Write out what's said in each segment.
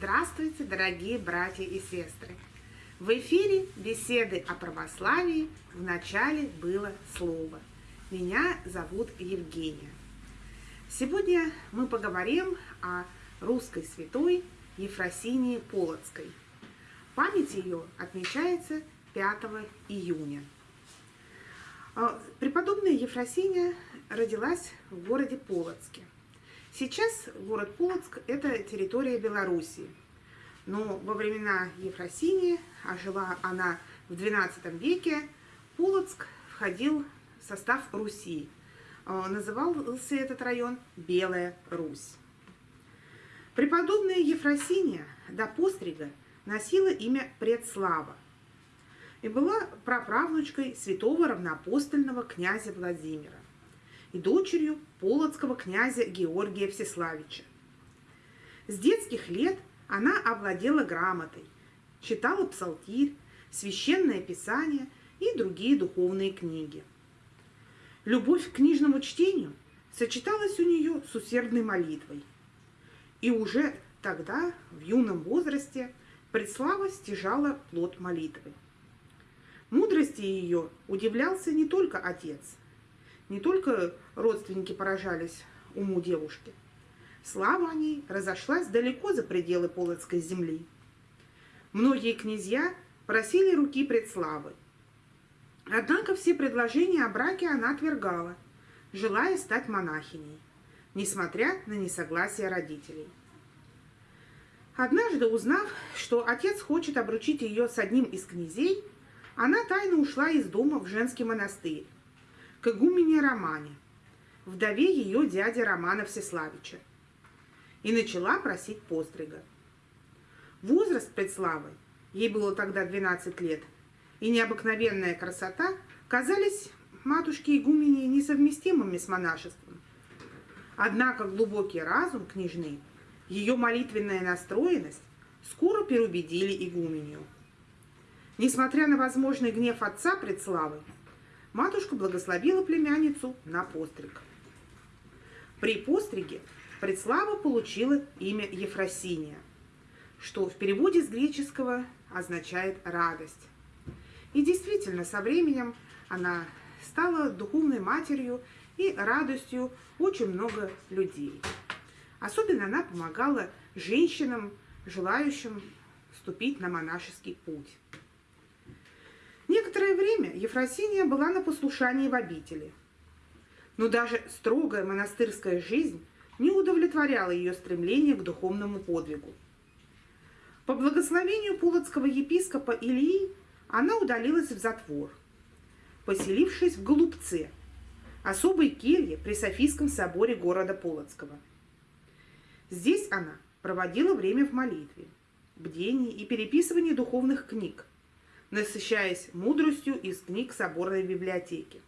Здравствуйте, дорогие братья и сестры! В эфире беседы о православии в начале было слово. Меня зовут Евгения. Сегодня мы поговорим о русской святой Ефросинии Полоцкой. Память ее отмечается 5 июня. А, преподобная Ефросиния родилась в городе Полоцке – Сейчас город Полоцк – это территория Белоруссии. Но во времена Ефросинии, а жила она в XII веке, Полоцк входил в состав Руси. Э, назывался этот район Белая Русь. Преподобная Ефросиния до пострига носила имя Предслава и была праправнучкой святого равноапостольного князя Владимира и дочерью полоцкого князя Георгия Всеславича. С детских лет она овладела грамотой, читала псалтирь, священное писание и другие духовные книги. Любовь к книжному чтению сочеталась у нее с усердной молитвой. И уже тогда, в юном возрасте, Предслава стяжала плод молитвы. Мудрости ее удивлялся не только отец – не только родственники поражались уму девушки. Слава о ней разошлась далеко за пределы Полоцкой земли. Многие князья просили руки предславы. Однако все предложения о браке она отвергала, желая стать монахиней, несмотря на несогласие родителей. Однажды, узнав, что отец хочет обручить ее с одним из князей, она тайно ушла из дома в женский монастырь, к игумене Романе, вдове ее дяди Романа Всеславича, и начала просить пострига. Возраст предславы, ей было тогда 12 лет, и необыкновенная красота казались матушке игумене несовместимыми с монашеством. Однако глубокий разум княжны, ее молитвенная настроенность скоро переубедили игуменю. Несмотря на возможный гнев отца предславы, матушка благословила племянницу на постриг. При постриге Предслава получила имя Ефросиния, что в переводе с греческого означает «радость». И действительно, со временем она стала духовной матерью и радостью очень много людей. Особенно она помогала женщинам, желающим вступить на монашеский путь. Некоторое время Ефросиния была на послушании в обители. Но даже строгая монастырская жизнь не удовлетворяла ее стремление к духовному подвигу. По благословению полоцкого епископа Ильи она удалилась в затвор, поселившись в Голубце, особой келье при Софийском соборе города Полоцкого. Здесь она проводила время в молитве, бдении и переписывании духовных книг, насыщаясь мудростью из книг соборной библиотеки.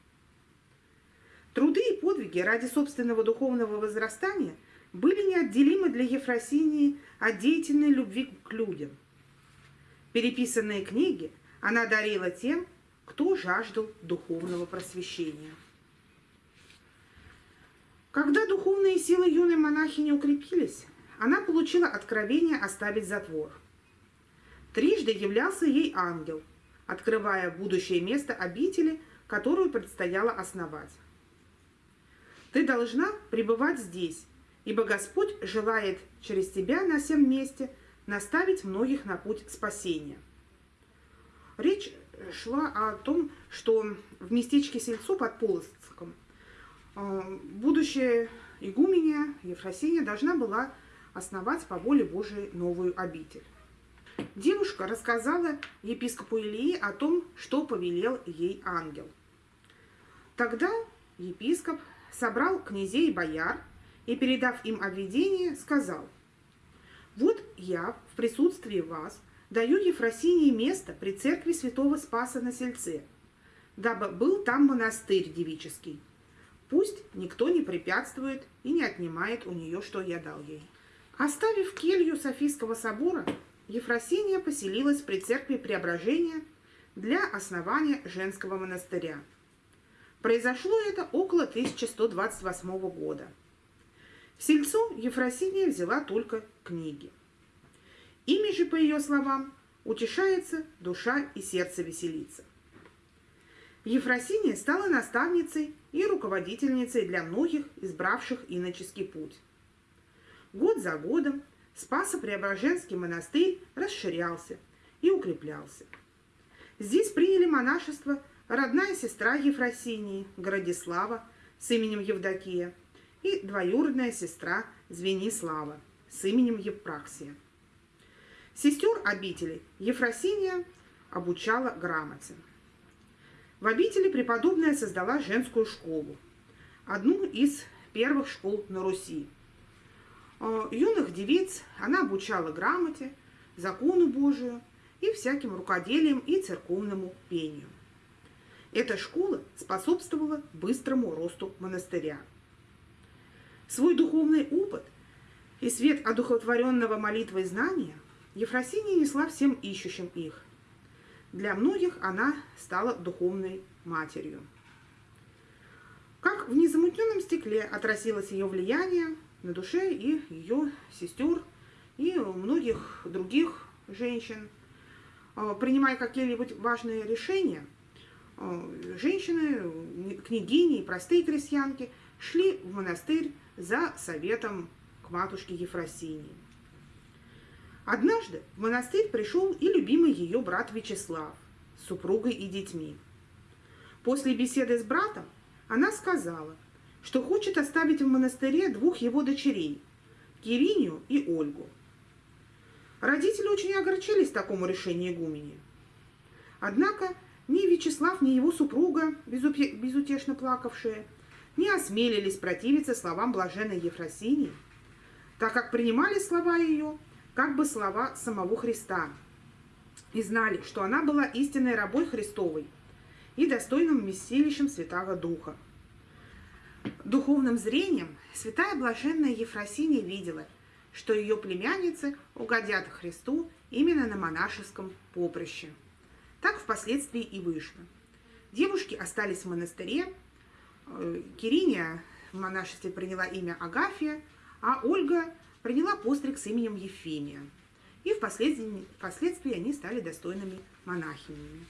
Труды и подвиги ради собственного духовного возрастания были неотделимы для Ефросинии от деятельной любви к людям. Переписанные книги она дарила тем, кто жаждал духовного просвещения. Когда духовные силы юной монахини укрепились, она получила откровение оставить затвор. Трижды являлся ей ангел, открывая будущее место обители, которую предстояло основать. Ты должна пребывать здесь, ибо Господь желает через тебя на всем месте наставить многих на путь спасения. Речь шла о том, что в местечке Сельцо под Полоцком э, будущая игуменя Ефросиния должна была основать по воле Божией новую обитель. Девушка рассказала епископу Илии о том, что повелел ей ангел. Тогда епископ собрал князей и бояр и, передав им обведение, сказал, «Вот я в присутствии вас даю Ефросинии место при церкви святого Спаса на Сельце, дабы был там монастырь девический. Пусть никто не препятствует и не отнимает у нее, что я дал ей». Оставив келью Софийского собора, Ефросиния поселилась при церкви Преображения для основания женского монастыря. Произошло это около 1128 года. В сельцо Ефросиния взяла только книги. Ими же, по ее словам, утешается душа и сердце веселится. Ефросиния стала наставницей и руководительницей для многих, избравших иноческий путь. Год за годом Спасо-Преображенский монастырь расширялся и укреплялся. Здесь приняли монашество родная сестра Ефросинии, Городислава, с именем Евдокия, и двоюродная сестра Звенислава с именем Евпраксия. Сестер обители Ефросиния обучала грамоте. В обители преподобная создала женскую школу, одну из первых школ на Руси. Э, юных девиц она обучала грамоте, закону Божию и всяким рукоделием и церковному пению. Эта школа способствовала быстрому росту монастыря. Свой духовный опыт и свет одухотворенного молитвой знания Ефросиния несла всем ищущим их. Для многих она стала духовной матерью. Как в незамутненном стекле отразилось ее влияние на душе и ее сестер, и многих других женщин. А, принимая какие-нибудь важные решения, а, женщины, княгини и простые крестьянки шли в монастырь за советом к матушке Ефросинии. Однажды в монастырь пришел и любимый ее брат Вячеслав с супругой и детьми. После беседы с братом она сказала, что хочет оставить в монастыре двух его дочерей – Киринию и Ольгу. Родители очень огорчились такому решению игумени. Однако ни Вячеслав, ни его супруга, безутешно плакавшие, не осмелились противиться словам блаженной Ефросинии, так как принимали слова ее как бы слова самого Христа и знали, что она была истинной рабой Христовой и достойным вместилищем Святого Духа. Духовным зрением святая блаженная Ефросиния видела, что ее племянницы угодят Христу именно на монашеском поприще. Так впоследствии и вышло. Девушки остались в монастыре, э, Кириния в монашестве приняла имя Агафия, а Ольга приняла постриг с именем Ефимия. И впоследствии, впоследствии они стали достойными монахинями.